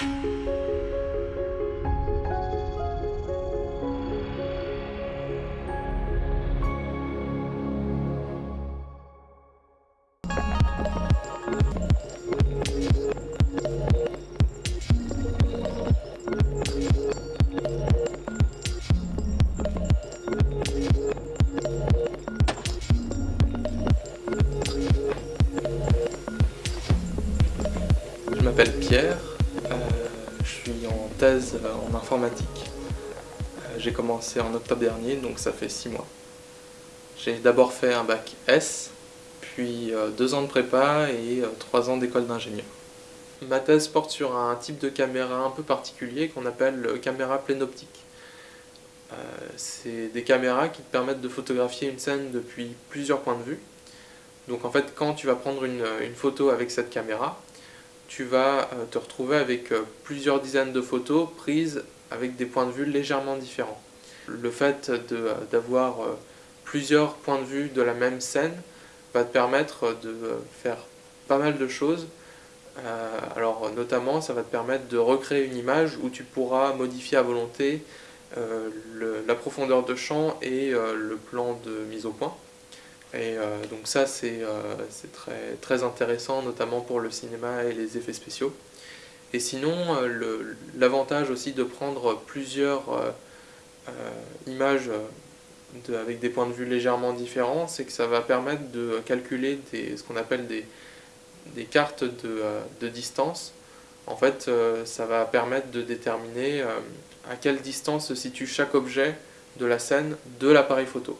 Je m'appelle Pierre, je suis en thèse en informatique. Euh, J'ai commencé en octobre dernier, donc ça fait 6 mois. J'ai d'abord fait un bac S, puis 2 ans de prépa et 3 ans d'école d'ingénieur. Ma thèse porte sur un type de caméra un peu particulier qu'on appelle caméra pleine optique. Euh, C'est des caméras qui te permettent de photographier une scène depuis plusieurs points de vue. Donc en fait, quand tu vas prendre une photo avec cette caméra, tu vas euh, te retrouver avec euh, plusieurs dizaines de photos prises avec des points de vue légèrement différents. Le fait euh, d'avoir plusieurs points de vue de la même scène va te permettre de faire pas mal de choses. alors notamment, ça va te permettre de recréer une image où tu pourras modifier à volonté la profondeur de champ et le plan de mise au point. Et euh, donc ça c'est euh, très, intéressant notamment pour le cinéma et les effets spéciaux. Et sinon euh, l'avantage aussi de prendre plusieurs images avec des points de vue légèrement différents, c'est que ça va permettre de calculer ce qu'on appelle des, cartes de, distance. En fait, ça va permettre de déterminer à quelle distance se situe chaque objet de la scène de l'appareil photo.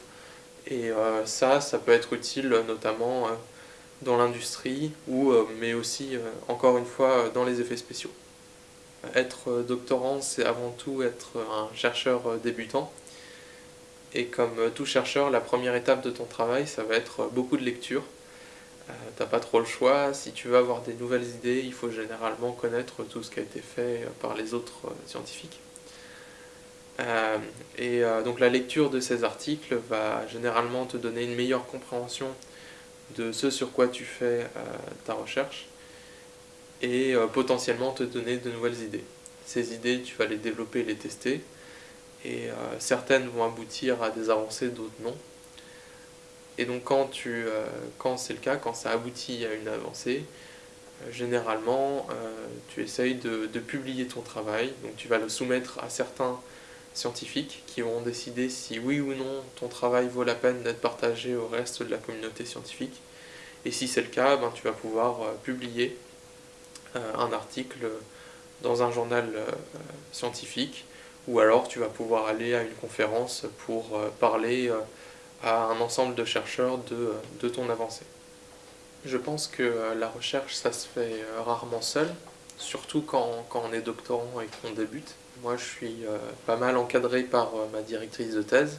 Et euh, ça, ça peut être utile notamment euh, dans l'industrie, ou euh, mais aussi, encore une fois, dans les effets spéciaux. Être doctorant, c'est avant tout être un chercheur débutant. Et comme tout chercheur, la première étape de ton travail, ça va être beaucoup de lecture. T'as pas trop le choix, si tu veux avoir des nouvelles idées, il faut généralement connaître tout ce qui a été fait par les autres scientifiques. Euh, et euh, donc la lecture de ces articles va généralement te donner une meilleure compréhension de ce sur quoi tu fais euh, ta recherche et potentiellement te donner de nouvelles idées. Ces idées, tu vas les développer, les tester, et certaines vont aboutir à des avancées, d'autres non. Et donc quand, quand c'est le cas, quand ça aboutit à une avancée, généralement tu essayes de, de, publier ton travail, donc tu vas le soumettre à certains scientifiques qui vont décider si oui ou non ton travail vaut la peine d'être partagé au reste de la communauté scientifique. Et si c'est le cas, ben, tu vas pouvoir euh, publier euh, un article dans un journal euh, scientifique ou alors tu vas pouvoir aller à une conférence pour parler à un ensemble de chercheurs de, de ton avancée. Je pense que la recherche, ça se fait rarement seul, surtout quand, quand on est doctorant et qu'on débute. Moi, je suis euh, pas mal encadré par euh, ma directrice de thèse,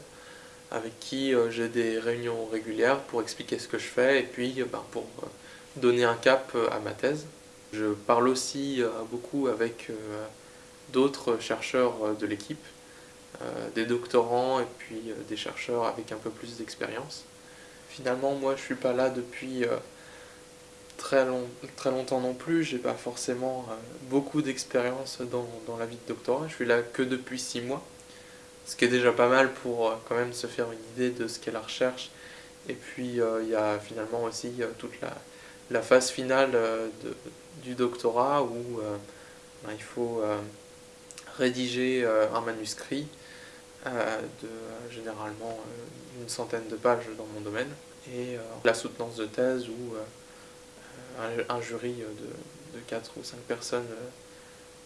avec qui euh, j'ai des réunions régulières pour expliquer ce que je fais et puis ben, pour donner un cap à ma thèse. Je parle aussi beaucoup avec d'autres chercheurs de l'équipe, des doctorants et puis des chercheurs avec un peu plus d'expérience. Finalement, moi, je suis pas là depuis très, long, très longtemps non plus, j'ai pas forcément euh, beaucoup d'expérience dans, dans, la vie de doctorat, je suis là que depuis 6 mois, ce qui est déjà pas mal pour euh, quand même se faire une idée de ce qu'est la recherche. Et puis euh, il y a finalement aussi toute la, la, phase finale de, du doctorat où ben, il faut rédiger un manuscrit de généralement une centaine de pages dans mon domaine. Et la soutenance de thèse où un, jury de, de 4 ou 5 personnes euh,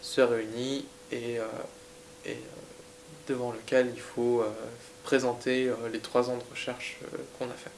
se réunit et, euh, et euh, devant lequel il faut présenter les trois ans de recherche qu'on a fait.